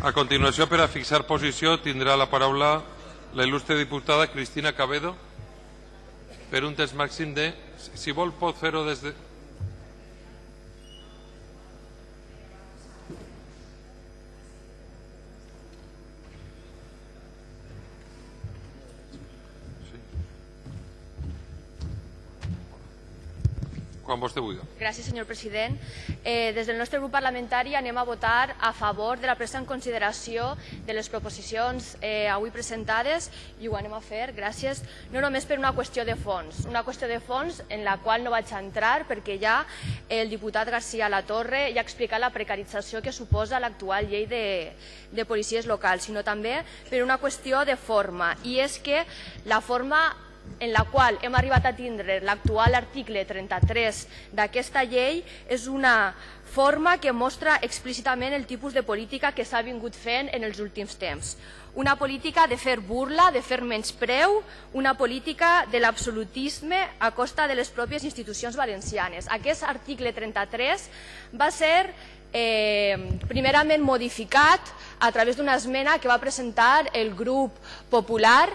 A continuació, per a fixar posició, tindrà la paraula la il·lustre diputada Cristina Cabedo per un temps màxim de... Si vol, pot fer-ho des de... Quan vostè vulgui. Gràcies, senyor president. Eh, des del nostre grup parlamentari anem a votar a favor de la presa en consideració de les proposicions eh, avui presentades i ho anem a fer, gràcies, no només per una qüestió de fons, una qüestió de fons en la qual no vaig entrar perquè ja el diputat García Latorre ja ha explicat la precarització que suposa l'actual llei de, de policies locals, sinó també per una qüestió de forma, i és que la forma en la qual hem arribat a tindre l'actual article 33 d'aquesta llei és una forma que mostra explícitament el tipus de política que s'ha vingut fent en els últims temps. Una política de fer burla, de fer menyspreu, una política de l'absolutisme a costa de les pròpies institucions valencianes. Aquest article 33 va ser eh, primerament modificat a través d'una esmena que va presentar el grup popular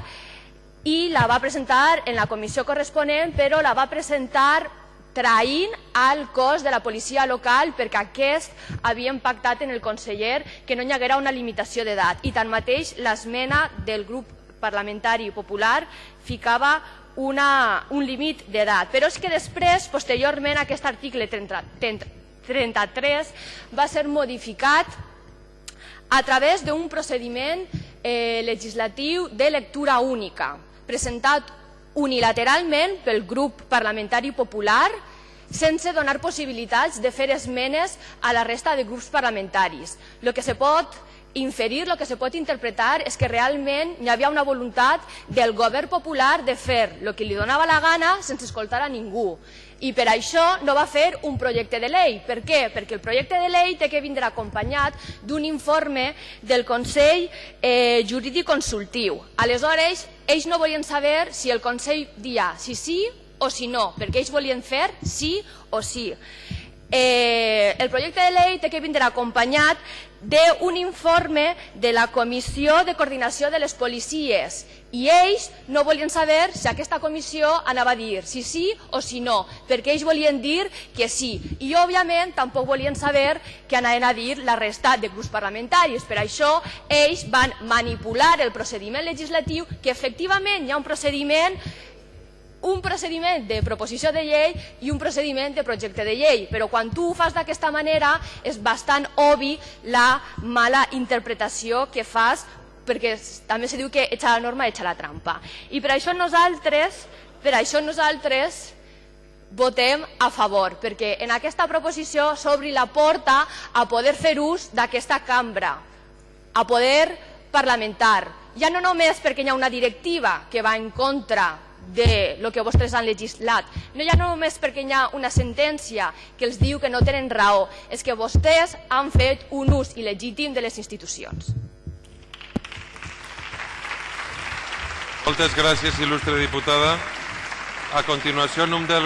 i la va presentar en la comissió corresponent, però la va presentar traint al cos de la policia local perquè aquest havien pactat en el conseller que no hi haguera una limitació d'edat i tanmateix l'esmena del grup parlamentari popular ficava una, un límit d'edat. Però és que després, posteriorment, aquest article 30, 33 va ser modificat a través d'un procediment eh, legislatiu de lectura única presentat unilateralment pel grup parlamentari popular sense donar possibilitats de fer esmenes a la resta de grups parlamentaris. El que se pot inferir, el que se pot interpretar és que realment hi havia una voluntat del govern popular de fer el que li donava la gana sense escoltar a ningú i per això no va fer un projecte de llei. Per què? Perquè el projecte de llei té que vindre acompanyat d'un informe del Consell eh, Jurídic Consultiu. Aleshores, ells no volien saber si el Consell dia si sí o si no, perquè ells volien fer sí o sí. Eh, el projecte de llei té que vindre acompanyat d'un informe de la Comissió de Coordinació de les Policies i ells no volien saber si aquesta comissió anava a dir si sí o si no, perquè ells volien dir que sí. I, òbviament, tampoc volien saber què anaven a dir la resta de grups parlamentaris. Per això, ells van manipular el procediment legislatiu, que efectivament hi ha un procediment un procediment de proposició de llei i un procediment de projecte de llei, però quan tu ho fas d'aquesta manera és bastant obvi la mala interpretació que fas perquè també se diu que echa la norma, echa la trampa. I per això nosaltres, per això nosaltres votem a favor, perquè en aquesta proposició s'obri la porta a poder fer ús d'aquesta cambra, a poder parlamentar. Ja no només perquè hi ha una directiva que va en contra de lo que vostès han legislat. No hi ha només perquè hi ha una sentència que els diu que no tenen raó, és que vostès han fet un ús il·legítim de les institucions. Moltes gràcies, il·lustre diputada. A continuació, nom del